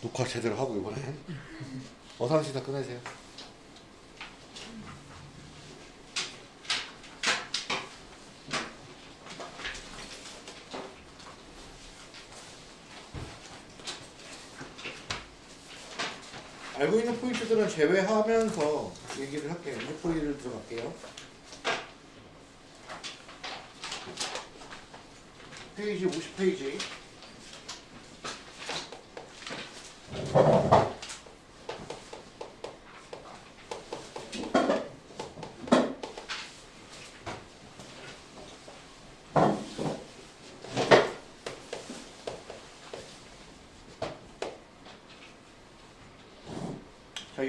녹화 제대로 하고 이번엔 어서 씨다 끝내세요. 알고 있는 포인트들은 제외하면서 얘기를 할게요. 포인트를 들어갈게요. 페이지 50페이지.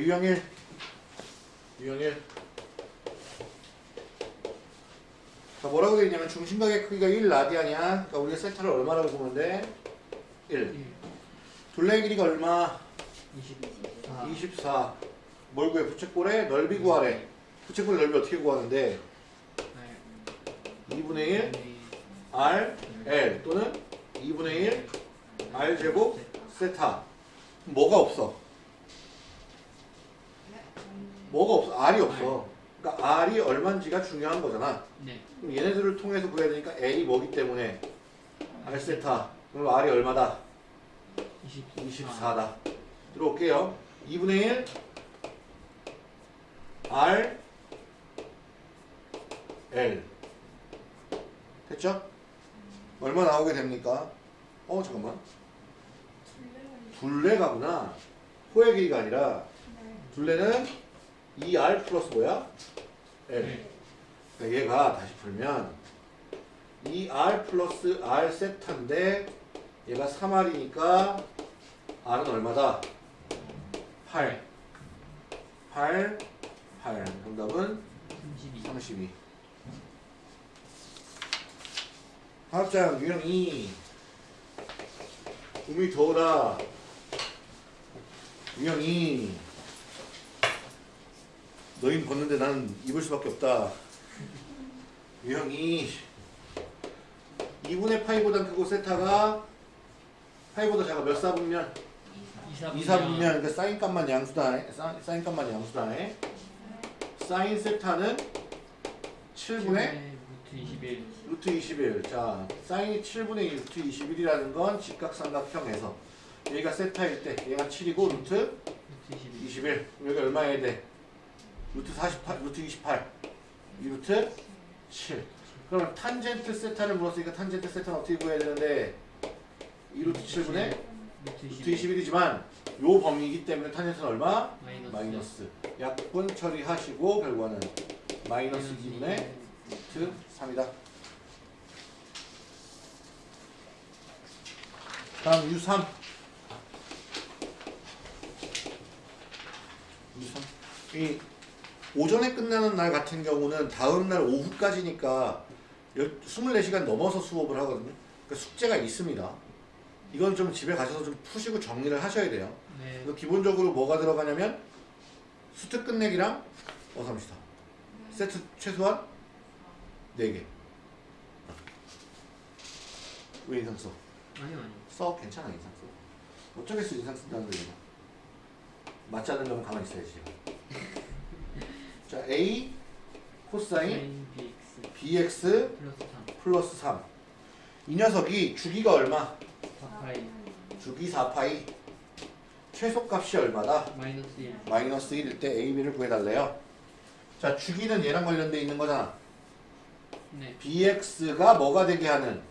유형일. 유형일. 자, 뭐라고 되어 있냐면 중심각의 크기가 1 라디안이야. 그러니까 우리가 세타를 얼마라고 보면 돼? 1. 둘레의 길이가 얼마? 24 24. 뭘 구해? 부채꼴의 넓이 구하래. 부채꼴의 넓이 어떻게 구하는데? 2분의 1 R L 또는 2분의 1 R 제곱 세타. 그럼 뭐가 없어? 뭐가 없어? R이 없어. 그러니까 R이 얼마인지가 중요한 거잖아. 네 그럼 얘네들을 통해서 구해야 되니까 L이 뭐기 때문에 R 세타. 그럼 R이 얼마다? 24 24다. 들어올게요. 2분의 1 R L 됐죠? 얼마 나오게 됩니까? 어 잠깐만 둘레가구나 호의 길이가 아니라 둘레는 2R 플러스 뭐야? L 네. 그러니까 얘가 다시 풀면 2R 플러스 R 세타인데 얘가 3R이니까 R은 얼마다? 8 8 8 정답은 32 32 화합장 유형 2 꿈이 더우다 유형 2 너흰 벗는데 나는 입을 수밖에 없다 유형 2 2분의 파이보다 크고 세타가 파이보다 작아 몇 사분면? 2 사분면 그러니까 사인 값만 양수다 사- 사인 값만 양수다 사인 세타는 7분의 루트 21 루트 21. 자, 사인이 7분의 2 루트 21이라는 건 직각삼각형에서 여기가 세타일 때 얘가 7이고 루트 루트 21 21. 그럼 여기 얼마 해야 돼? 루트 48, 루트 28. 이 루트 7. 그러면 탄젠트 세타를 물었으니까 탄젠트 세타는 어떻게 구해야 되는데 이 루트 7분의 루트 루트 21 21이지만 요 범위이기 때문에 탄젠트는 얼마? 마이너스 마이너스. 약분 처리하시고 결과는 마이너스 2분의 루트 3이다. 다음 U3. U3. 이 오전에 끝나는 날 같은 경우는 다음 날 오후까지니까 24시간 넘어서 수업을 하거든요. 그러니까 숙제가 있습니다. 이건 좀 집에 가셔서 좀 푸시고 정리를 하셔야 돼요. 네 기본적으로 뭐가 들어가냐면 수트 끝내기랑 어삼시다 세트 최소한 4개 왜 인상 써? 아니요 아니요 써 괜찮아 인상 써 어쩌겠어 인상 쓴다는 거 이거 맞지 않는 거면 가만히 있어야지 자 A 코사인 BX 플러스 3 플러스 3 이 녀석이 주기가 얼마? 4파이 주기 4파이 최소값이 얼마다? 마이너스 1 마이너스 1일 때 A, B를 구해달래요. 자, 주기는 얘랑 관련돼 있는 거잖아. 네 BX가 뭐가 되게 하는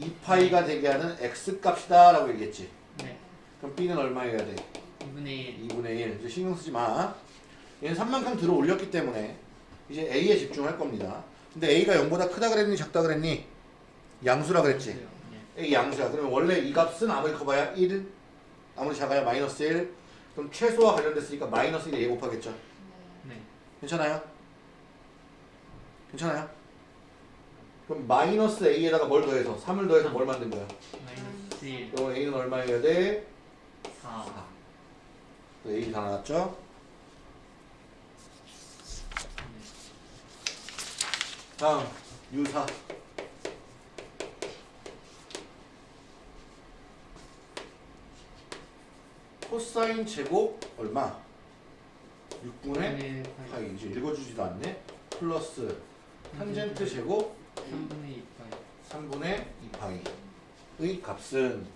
2파이가 되게 하는 X 값이다 라고 얘기했지. 네 그럼 B는 얼마여야 돼? 2분의 1 2분의 1. 이제 신경 쓰지 마. 얘는 3만큼 들어 올렸기 때문에 이제 A에 집중할 겁니다. 근데 A가 0보다 크다 그랬니? 작다 그랬니? 양수라 그랬지. 네 A 양수야. 그러면 원래 이 값은 아무리 커봐야 1, 아무리 작아야 마이너스 1. 그럼 최소와 관련됐으니까 마이너스 1에 A 곱하겠죠. 네 괜찮아요? 괜찮아요? 그럼 마이너스 A에다가 뭘 더해서 3을 더해서 뭘 만든 거야? 마이너스 1 그럼 A는 얼마여야 돼? 4 A 다 나왔죠? 다음 유사 코사인 제곱 얼마? 6분의 네, 파이 이제 읽어주지도 않네 플러스 탄젠트 제곱 3분의 2 파이. 3분의 2파이의 값은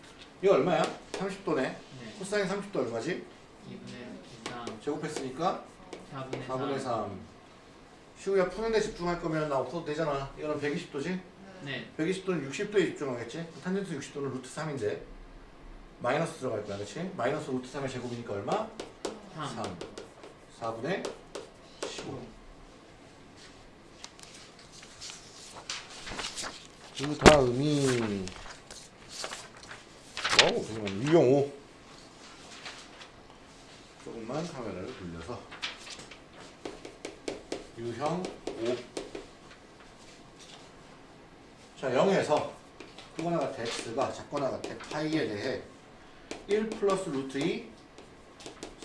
이거 얼마야? 30도네 네. 코사인 30도 얼마지? 2분의 3. 제곱했으니까 4분의 4분의 3. 3 시우야 푸는 데 집중할 거면 나 없어도 되잖아 이거는 120도지? 네. 120도는 60도에 집중하겠지? 탄젠트 60도는 루트 3인데 마이너스 들어갈 거야 그치? 마이너스 루트 3의 제곱이니까 얼마? 3. 3 4분의 15 그 다음이 어우 잠깐만 5 조금만 카메라를 돌려서 유형 5 자, 0에서 크거나 같아 x가 작거나 같아 파이에 대해 1 플러스 루트 2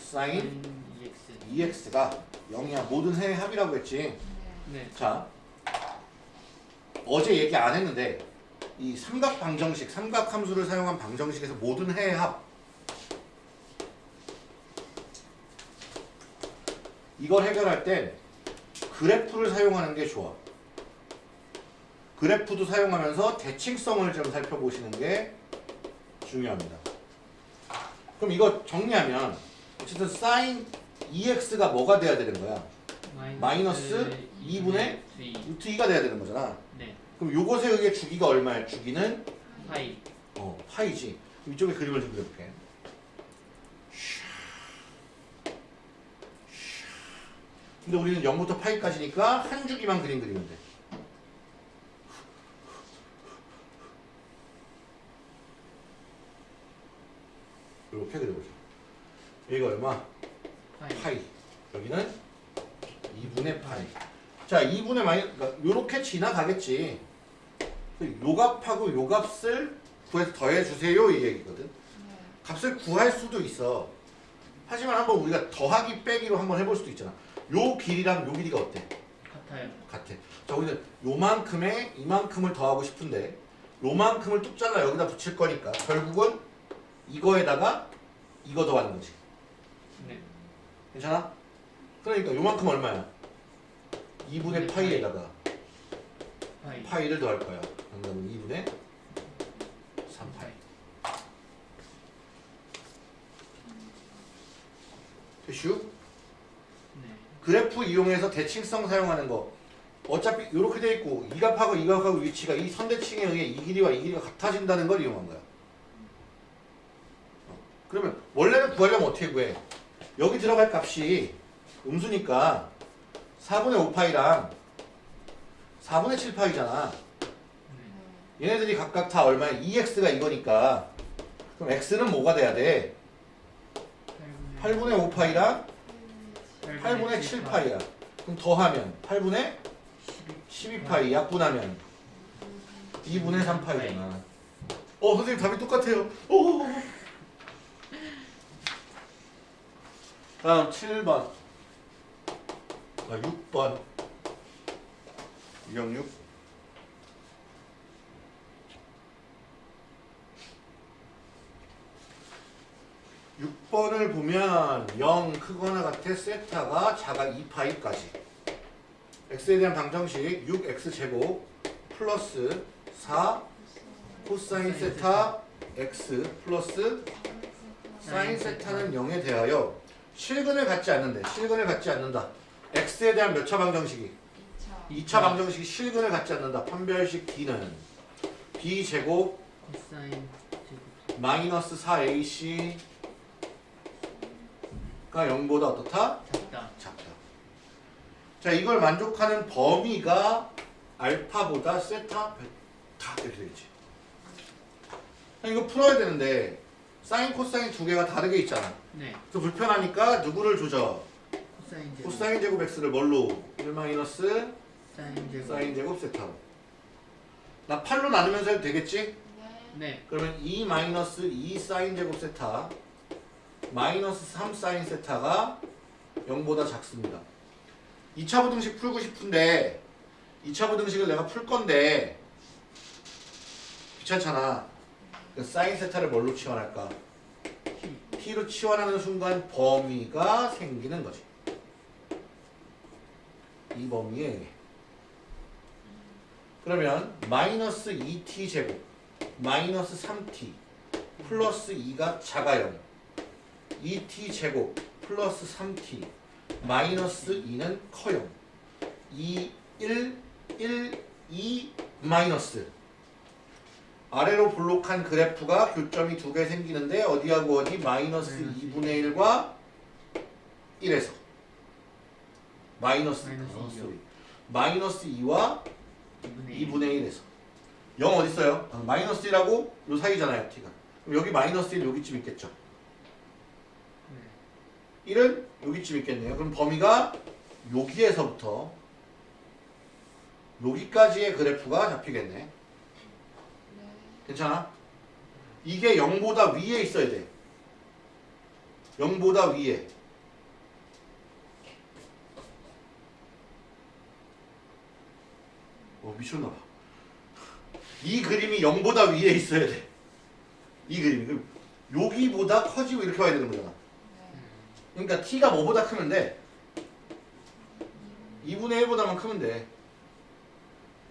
사인 EX. 2x가 0이야 모든 해의 합이라고 했지 네. 자 어제 얘기 안 했는데 이 삼각 방정식 삼각 함수를 사용한 방정식에서 모든 해의 합 이걸 해결할 땐 그래프를 사용하는 게 좋아 그래프도 사용하면서 대칭성을 좀 살펴보시는 게 중요합니다 그럼 이거 정리하면 어쨌든 사인 2x가 뭐가 돼야 되는 거야 마이너스 2분의 루트 2가 돼야 되는 거잖아 네. 그럼 요것에 의해 주기가 얼마야? 주기는 파이. 어, 파이지. 이쪽에 그림을 좀 그려볼게. 근데 우리는 0부터 파이까지니까 한 주기만 그림 그리면 돼. 이렇게 그려보자. 여기가 얼마? 파이. 파이. 여기는 2분의 파이. 자, 2분의 파이, 그러니까 요렇게 지나가겠지. 요 값하고 요 값을 구해서 더해주세요 이 얘기거든. 값을 구할 수도 있어. 하지만 한번 우리가 더하기 빼기로 한번 해볼 수도 있잖아. 요 길이랑 요 길이가 어때? 같아요. 같아. 자, 우리는 요만큼에 이만큼을 더하고 싶은데 요만큼을 뚝 잘라 여기다 붙일 거니까 결국은 이거에다가 이거 더하는 거지. 네. 괜찮아? 그러니까 요만큼 얼마야? 2분의 파이에다가 파이. 파이를 더할 거야. 그러면 2분의 3파이. 됐슈? 네. 그래프 이용해서 대칭성 사용하는 거. 어차피 이렇게 돼 있고 이 값하고 이 값하고 위치가 이 선대칭에 의해 이 길이와 이 길이가 같아진다는 걸 이용한 거야. 어, 그러면 원래는 구하려면 어떻게 구해? 여기 들어갈 값이 음수니까 4분의 5파이랑 4분의 7파이잖아. 네. 얘네들이 각각 다 얼마야? 2x가 이거니까 그럼 x는 뭐가 돼야 돼? 8분의 5파이랑 8분의 7파이야. 그럼 더하면 8분의 12파이 약분하면 2분의 3파이잖아. 어 선생님 답이 똑같아요. 오. 다음 7번. 아 6번. 206. 6. 6번을 보면 0 크거나 같아 세타가 자가 2파이까지 x에 대한 방정식 6x제곱 플러스 4 코사인 세타 x 플러스 사인 세타는 0에 대하여 실근을 갖지 않는데 실근을 갖지 않는다 x에 대한 몇 차 방정식이 2차 방정식이 실근을 갖지 않는다 판별식 d는 b제곱 제곱. 마이너스 4ac 가 0보다 어떻다? 작다. 작다. 자, 이걸 만족하는 범위가 알파보다 세타, 베타 이렇게 되겠지. 자, 이거 풀어야 되는데 사인, 코사인 두 개가 다르게 있잖아. 네. 그 불편하니까 누구를 조져? 코사인 제곱. 코사인 제곱 x를 뭘로? 1 마이너스 사인 제곱. 사인 제곱 세타로. 나 8로 나누면서 해도 되겠지? 네. 그러면 2 마이너스 2 사인 제곱 세타 마이너스 3 사인 세타가 0보다 작습니다. 2차 부등식 풀고 싶은데 2차 부등식을 내가 풀 건데 귀찮잖아. 그 사인 세타를 뭘로 치환할까? t로 치환하는 순간 범위가 생기는 거지. 이 범위에 그러면 마이너스 2t 제곱 마이너스 3t 플러스 2가 자가형 2t 제곱 플러스 3t 마이너스 2는 커형 2, 1, 1, 2 마이너스 아래로 볼록한 그래프가 교점이 두 개 생기는데 어디하고 어디 마이너스 마이너스 2분의 1과 1에서 마이너스 마이너스 어, 이요. sorry. 마이너스 2와 2분의 2분의 1에서 0 어디 있어요? 아, 마이너스 1하고 요 사이잖아요 t가 그럼 여기 마이너스 1 여기쯤 있겠죠 네. 1은 여기쯤 있겠네요. 그럼 범위가 여기에서부터 여기까지의 그래프가 잡히겠네. 네. 괜찮아? 이게 0보다 위에 있어야 돼. 0보다 위에. 어 미쳤나봐. 이 그림이 0보다 위에 있어야 돼 이 그림이. 그럼 여기보다 커지고 이렇게 와야 되는 거잖아. 네. 그러니까 t가 뭐보다 크면 돼? 2분의 1보다만 크면 돼.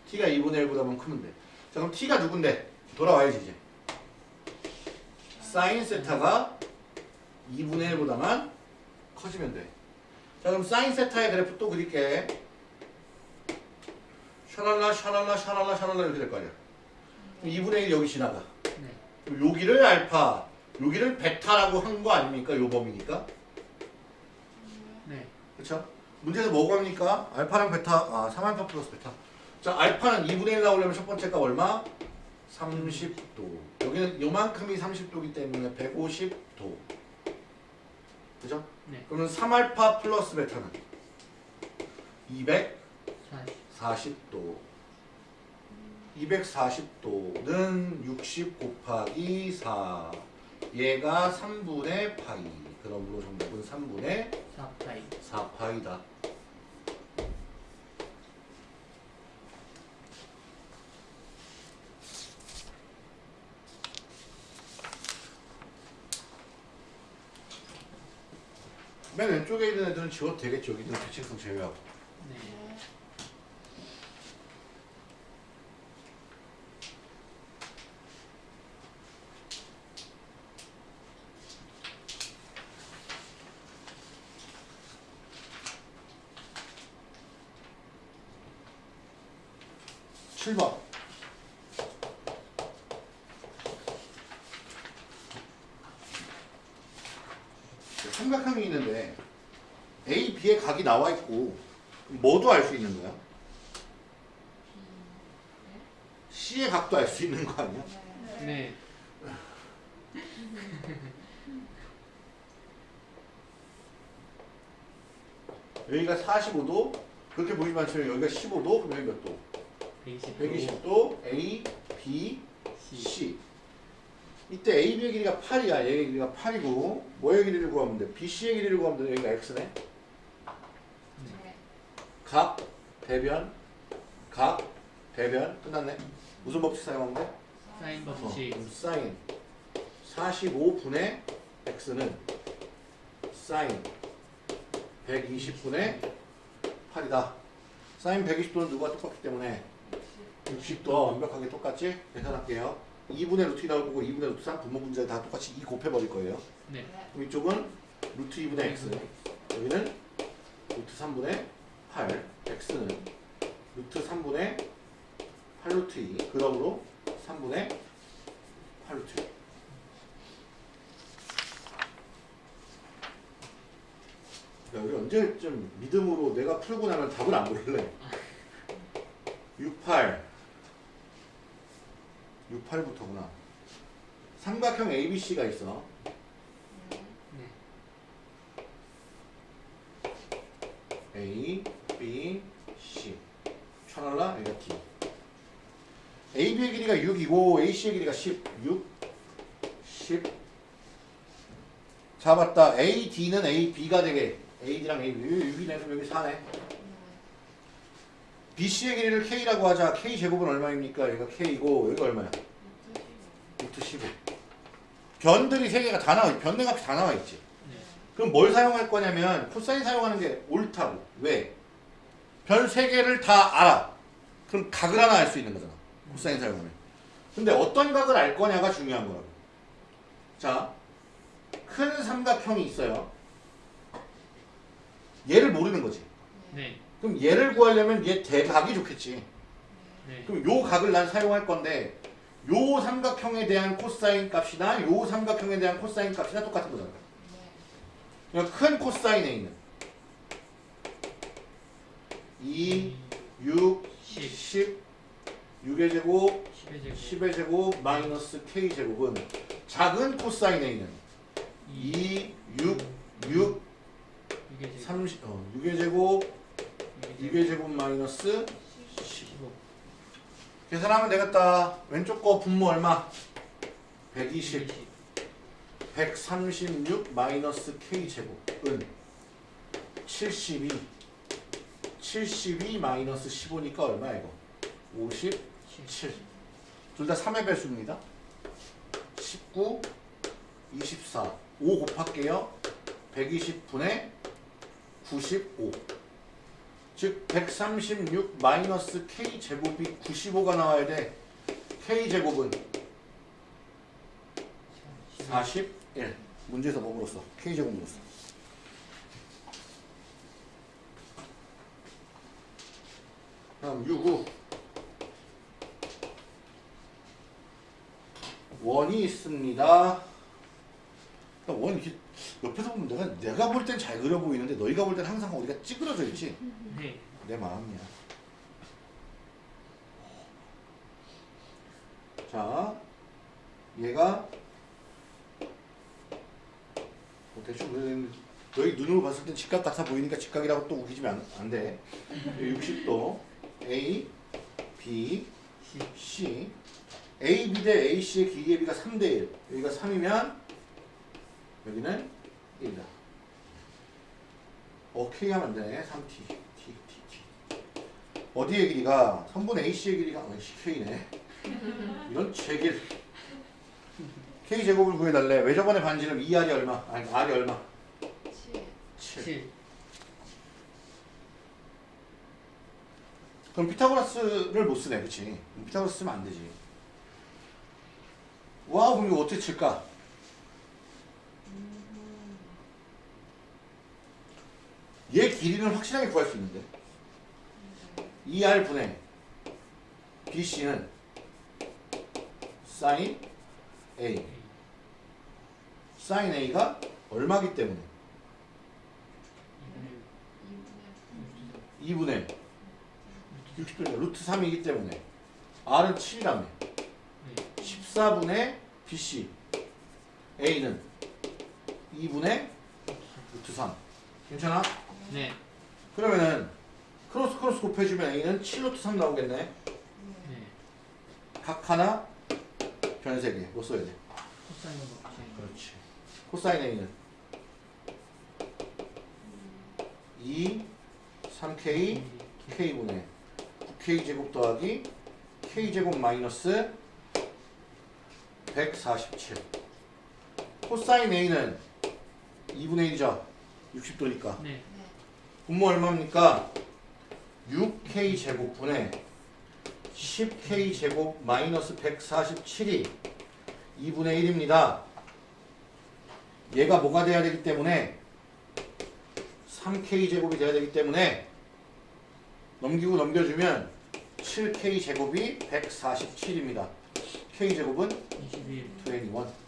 T가 2분의 1보다만 크면 돼 자 그럼 t가 누군데? 돌아와야지 이제. 사인 세타가 2분의 1보다만 커지면 돼 자 그럼 사인 세타의 그래프 또 그릴게. 샤랄라 샤랄라 샤랄라 샤랄라 이렇게 될 거 아니야. 그럼 2분의 1 여기 지나가. 네. 여기를 알파 여기를 베타라고 한 거 아닙니까? 요 범위니까? 네. 그렇죠? 문제에서 뭐가 합니까? 알파랑 베타, 아 3알파 플러스 베타. 자, 알파는 2분의 1 나오려면 첫 번째 값 얼마? 30도. 여기는 요만큼이 30도이기 때문에 150도. 그죠? 네. 그러면 3알파 플러스 베타는 40. 240도. 240도는 60 곱하기 4. 얘가 3분의 파이. 그러므로 정답은 3분의 4파이. 4파이다. 맨 왼쪽에 있는 애들은 지워도 되겠죠. 여기는 대칭성 제외하고. 네. 네. 칠번 삼각형이 있는데 A, B의 각이 나와 있고 뭐도 알 수 있는 거야? C의 각도 알 수 있는 거 아니야? 네. 네. 여기가 45도 그렇게 보이지만 여기가 15도 그럼 여기 몇 도? 120. 120도 A, B, C 이때 A, B의 길이가 8이야 얘의 길이가 8이고 뭐의 길이를 구하면 돼? BC의 길이를 구하면 돼 여기가 X네 네. 각, 대변, 각, 대변 끝났네 무슨 법칙 사용하면 돼? 사인 어, 법칙. 그럼 사인 45분의 X는 사인 120분의 8이다 사인 120도는 누구와 똑같기 때문에 60도 완벽하게 똑같지? 계산할게요 2분의 루트 2 나올 거고 2분의 루트 3 분모 분자에 다 똑같이 2 곱해버릴 거예요 네. 네. 그럼 이쪽은 루트 2분의 x 여기는 루트 3분의 8 x는 루트 3분의 8루트 2 그러므로 3분의 8루트 2 야, 우리 언제쯤 믿음으로 내가 풀고 나면 답을 안 고를래? 68 68부터구나 삼각형 ABC가 있어 네. 네. A, B, C. 천할라 여기가 D. AB의 길이가 6이고 AC의 길이가 10. 6, 10. 잡았다. AD는 AB가 되게. AD랑 AB. 여기 6이네. 그럼 여기 4네. BC의 길이를 K라고 하자. K 제곱은 얼마입니까? 여기가 K고 여기가 얼마야? 루트 15. 변들이 세 개가 다 나와. 변의 값이 다 나와 있지. 네. 그럼 뭘 사용할 거냐면 코사인 사용하는 게 옳다고. 왜? 별세 개를 다 알아. 그럼 각을 하나 알 수 있는 거잖아. 코사인 사용하면. 근데 어떤 각을 알 거냐가 중요한 거라고. 자, 큰 삼각형이 있어요. 얘를 모르는 거지. 네. 그럼 얘를 구하려면 얘 대각이 좋겠지. 네. 그럼 요 각을 난 사용할 건데 요 삼각형에 대한 코사인 값이나 요 삼각형에 대한 코사인 값이나 똑같은 거잖아. 그러니까 큰 코사인에 있는 2, 6, 10. 10, 6의 제곱, 10의 제곱. 10의 제곱, 마이너스 k 제곱은 작은 코사인에 있는 2, 6, 6, 6의 제곱. 30, 어, 6의 제곱, 6의 제곱 마이너스 15. 계산하면 되겠다. 왼쪽 거 분모 얼마? 120, 136 마이너스 k 제곱은 72, 72 마이너스 15니까 얼마야 이거? 57. 둘 다 3의 배수입니다. 19, 24. 5 곱할게요. 120분의 95. 즉 136 마이너스 k 제곱이 95가 나와야 돼. k 제곱은 41. 문제에서 뭐 물었어? k 제곱 물었어. 다음 65. 원이 있습니다. 그러니까 원 이렇게 옆에서 보면 내가 내가 볼 땐 잘 그려 보이는데 너희가 볼 땐 항상 어디가 찌그러져 있지. 네. 내 마음이야. 자, 얘가 뭐 대충 그려야되는데 너희 눈으로 봤을 땐 직각 같아 보이니까 직각이라고 또 우기지면 안, 안 돼. 60도 A, B, C A, B 대 A, C의 기계의 비가 3대 1 여기가 3이면 여기는 1이다. 어, K 하면 안 되네. 3T. T, T, T. 어디의 길이가? 3분의 AC의 길이가 어, K네. 이런 제길. K 제곱을 구해달래. 왜 저번에 반지름 2R이 얼마? 아니, R이 얼마? 7. 7. 그럼 피타고라스를 못 쓰네. 그치? 피타고라스 쓰면 안 되지. 와, 그럼 이거 어떻게 칠까? 얘 길이는 확실하게 구할 수 있는데. 2R 분의 BC는 sin A. sin A가 얼마기 때문에? 2분의 60도니까 루트 3이기 때문에 R은 7이라며. 네. 14분의 BC. A는 2분의 루트 3. 괜찮아? 네. 그러면은 크로스 크로스 곱해주면 A는 7루트 3 나오겠네. 네. 각 하나 변세개. 뭐 써야 돼? 코사인 법칙. 그렇지. 코사인 A는 2, 3K, K분의 9K 제곱 더하기 K 제곱 마이너스 147. 코사인 A는 2분의 1이죠. 60도니까. 네. 분모 얼마입니까? 6K 제곱분의 10K 제곱 마이너스 147이 2분의 1입니다. 얘가 뭐가 돼야 되기 때문에 3K 제곱이 돼야 되기 때문에 넘기고 넘겨주면 7K 제곱이 147입니다. K 제곱은 21. 21.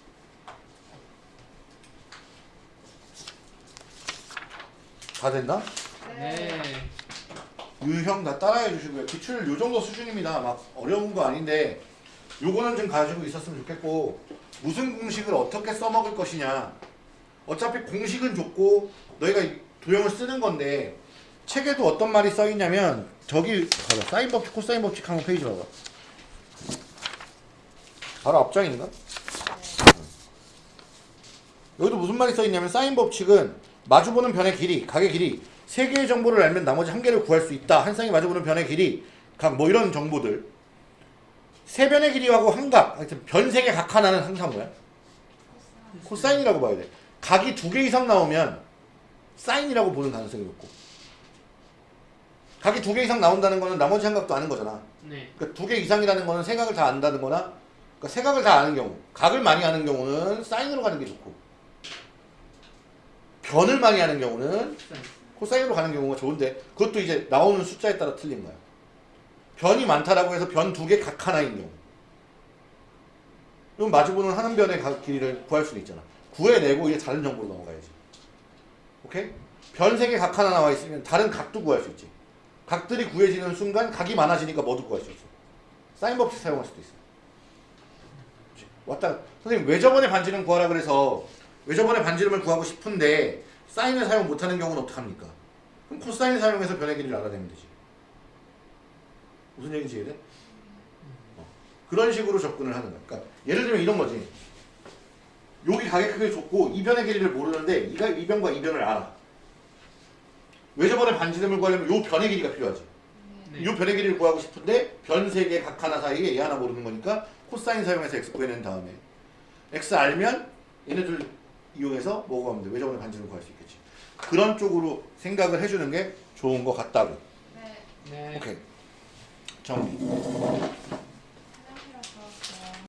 다 됐나? 네. 유형 다 따라해 주시고요. 기출 요 정도 수준입니다. 막 어려운 거 아닌데 요거는 좀 가지고 있었으면 좋겠고 무슨 공식을 어떻게 써먹을 것이냐. 어차피 공식은 좋고 너희가 이 도형을 쓰는 건데 책에도 어떤 말이 써 있냐면 저기 봐봐 사인 법칙 코사인 법칙 한번 페이지 봐봐. 바로 앞장인가? 여기도 무슨 말이 써 있냐면 사인 법칙은 마주보는 변의 길이, 각의 길이 세 개의 정보를 알면 나머지 한 개를 구할 수 있다. 한 쌍이 마주보는 변의 길이 각 뭐 이런 정보들. 세 변의 길이하고 한각, 하여튼 변세개각 하나는 항상 뭐야? 코사인이라고 봐야 돼. 각이 두 개 이상 나오면 사인이라고 보는 가능성이 높고. 각이 두 개 이상 나온다는 거는 나머지 한 각도 아는 거잖아. 네. 그러니까 두 개 이상이라는 거는 세 각을 다 안다는 거나 그러니까 세 각을 다 아는 경우 각을 많이 아는 경우는 사인으로 가는 게 좋고 변을 많이 아는 경우는 코사인. 코사인으로 가는 경우가 좋은데 그것도 이제 나오는 숫자에 따라 틀린 거야. 변이 많다라고 해서 변 두 개 각 하나인 경우. 그럼 마주보는 하는 변의 각 길이를 구할 수는 있잖아. 구해내고 이제 다른 정보로 넘어가야지. 오케이? 변 세 개 각 하나 나와 있으면 다른 각도 구할 수 있지. 각들이 구해지는 순간 각이 많아지니까 뭐도 구할 수 있어. 사인 법칙 사용할 수도 있어? 왔다. 선생님 외접원의 반지름 구하라 그래서 외접원의 반지름을 구하고 싶은데 사인을 사용 못하는 경우는 어떡합니까? 그럼 코사인을 사용해서 변의 길이를 알아내면 되지 무슨 얘기인지 이해돼? 어. 그런 식으로 접근을 하는 거야 그러니까 예를 들면 이런 거지 여기 각이 크게 줬고 이 변의 길이를 모르는데 이가 이 변과 이 변을 알아 외접원의 반지름을 구하려면 요 변의 길이가 필요하지 네. 이 변의 길이를 구하고 싶은데 변 세 개 각 하나 사이에 얘 하나 모르는 거니까 코사인 사용해서 x 구해낸 다음에 x 알면 얘네들 이용해서 뭐 구하면 돼? 외접원의 반지름을 구할 수 있겠지 그런 쪽으로 생각을 해주는 게 좋은 것 같다고 네. 네. 오케이 정리